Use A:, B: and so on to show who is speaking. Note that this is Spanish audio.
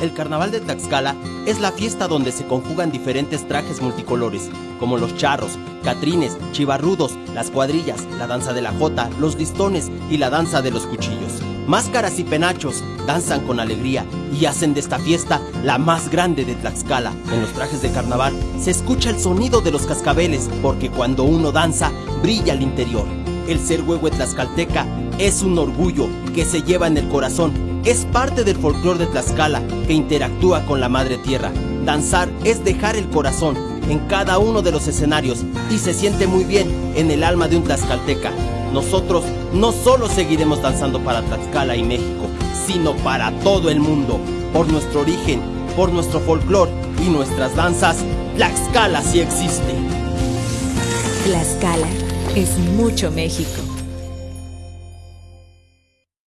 A: El carnaval de Tlaxcala es la fiesta donde se conjugan diferentes trajes multicolores, como los charros, catrines, chivarrudos, las cuadrillas, la danza de la jota, los listones y la danza de los cuchillos. Máscaras y penachos danzan con alegría y hacen de esta fiesta la más grande de Tlaxcala. En los trajes de carnaval se escucha el sonido de los cascabeles porque cuando uno danza brilla el interior. El ser huehue tlaxcalteca es un orgullo que se lleva en el corazón es parte del folclore de Tlaxcala que interactúa con la madre tierra. Danzar es dejar el corazón en cada uno de los escenarios y se siente muy bien en el alma de un tlaxcalteca. Nosotros no solo seguiremos danzando para Tlaxcala y México, sino para todo el mundo. Por nuestro origen, por nuestro folclore y nuestras danzas, Tlaxcala sí existe.
B: Tlaxcala es mucho México.